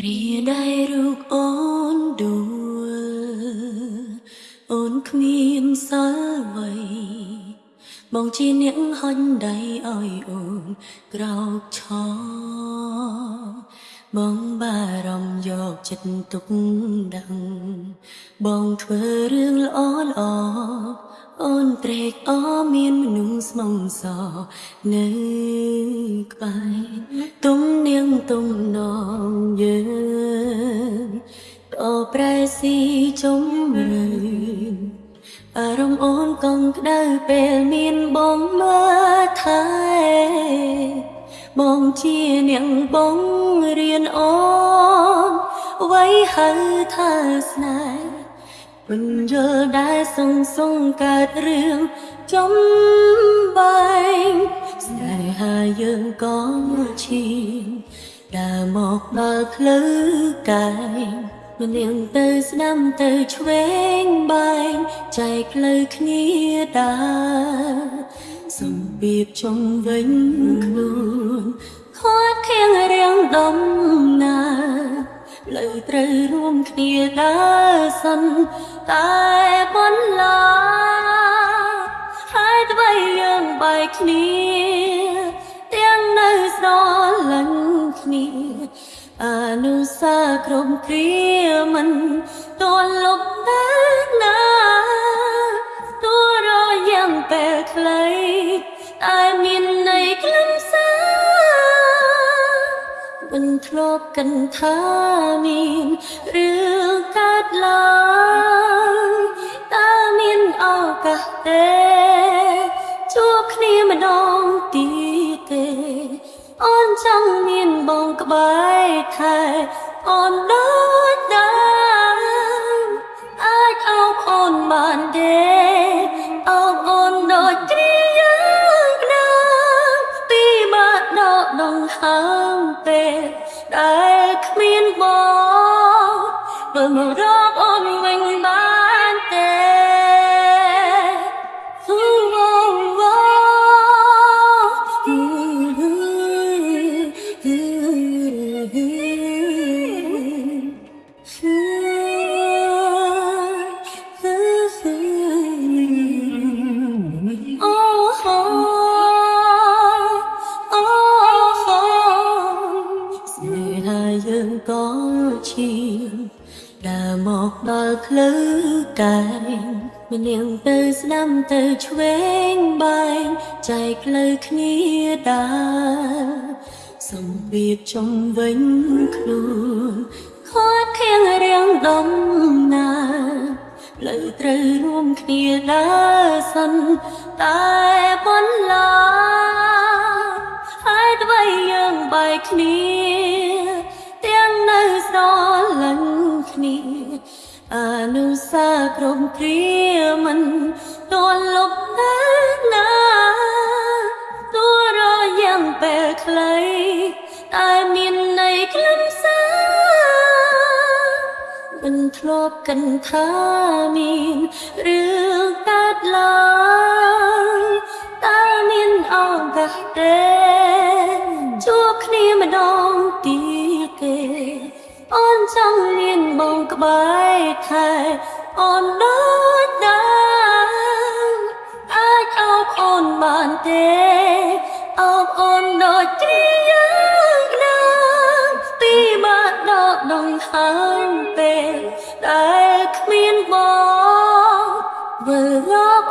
គ្រាដែលរូបអូនដួលអូនគ្មានសល់អ្វីបងជាអ្នកហុញដៃឲ្យអូនក្រោកឈរ បងបារម្ភយកចិត្តទុកដឹងបងធ្វើរឿងល្អល្អអូនត្រេកអរមានមនុស្សស្មងសនៅក្បែរទុំនាងទុំនងយើងតប្រែស៊ីចំរឿអារម្មណ៍អូនកងក្ដៅពេលមានបងមើលថែ បងជានាងបងរៀនអូនអ្វីហៅថាស្នេហ៍មិនយល់ដែរសងសងកើតរឿងចំបែងស្នេហាយើងក៏ឈាមដើរមកដល់ផ្លូវកាយមិននាងទៅស្ដាំទៅឆ្វេងបែងចែកផ្លូវគ្នាដើរសំបៀបជុំវិញខ្លួន ត្រូវរួមគ្នាដើរសិនតែបន្លាហើយអ្វីយើងបែកគ្នាទាំងនៅស្រលាញ់គ្នាអនុសាគ្រប់គ្រាមិនតលលប់តែណាទោះរយ៉ាងពេលខ្លី មិនធ្លាប់កិនថាមានរឿងកើតឡើងតើមានឱកាសទេជួបគ្នាម្ដងទៀតទេ អូនចង់មានបងក្បែរថែអូនដូចដែរអាចអោបអូនបានទេអោបអូនដូចគ្រាយ៉ាងណាពីបាក់ដកដងហើង មើលមករកអូនវិញបានទេស្នេហាយើងក៏ឈាម ដើរមកដល់ផ្លូវកាយមាននាងទៅស្ដាំទៅឆ្វេងបែងចែកផ្លូវគ្នាដើរសំបៀបចំវិញខ្លួនខាត់ខៀងរៀងដំណើរលើត្រូវរួមគ្នាដើរសិនតែបន្លាហើយអ្វីយើងបែកគ្នា អនុសាគ្រប់គ្រាមិនតលប់តែណាទោះរយ៉ាងពេលខ្លីតែមានន័យខ្លឹមសារមិនធ្លាប់កិនថាមានរឿងកើតឡើងតើមានឱកាសទេជួបគ្នាម្ដងទៀតទេអូន ចង់មានបងក្បែរថែអូនដូចដែរអាចអោបអូនបានទេអោបអូនដូចគ្រាយ៉ាងណាពីបាក់ដកដងហើញពេលដែលគ្មានបងវិលរក